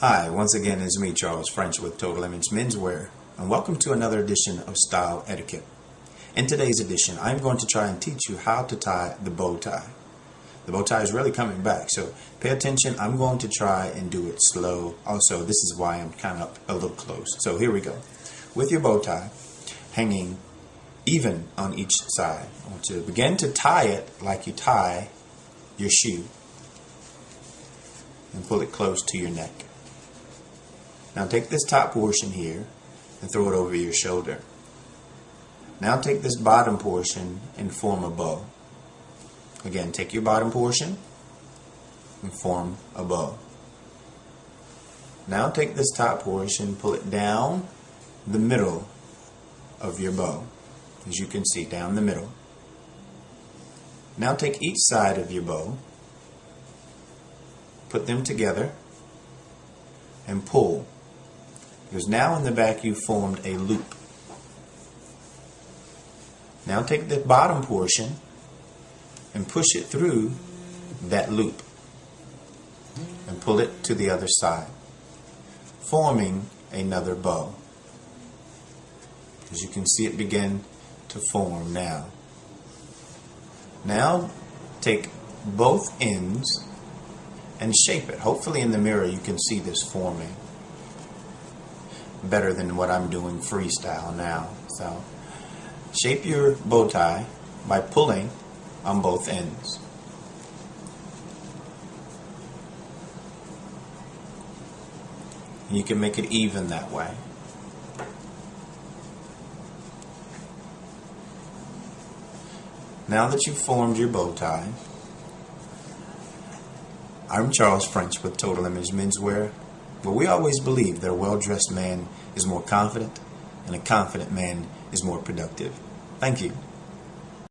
Hi, once again it's me, Charles French with Total Image Menswear, and welcome to another edition of Style Etiquette. In today's edition, I'm going to try and teach you how to tie the bow tie. The bow tie is really coming back, so pay attention. I'm going to try and do it slow. Also, this is why I'm kind of a little close. So here we go. With your bow tie hanging even on each side, I want you to begin to tie it like you tie your shoe and pull it close to your neck. Now take this top portion here and throw it over your shoulder. Now take this bottom portion and form a bow. Again, take your bottom portion and form a bow. Now take this top portion, pull it down the middle of your bow. As you can see, down the middle. Now take each side of your bow, put them together, and pull. Because now in the back you formed a loop. Now take the bottom portion and push it through that loop and pull it to the other side, forming another bow. As you can see it begin to form now. Now take both ends and shape it. Hopefully in the mirror you can see this forming better than what I'm doing freestyle now. So shape your bow tie by pulling on both ends. And you can make it even that way. Now that you've formed your bow tie, I'm Charles French with Total Image Menswear, but we always believe that a well-dressed man is more confident and a confident man is more productive. Thank you.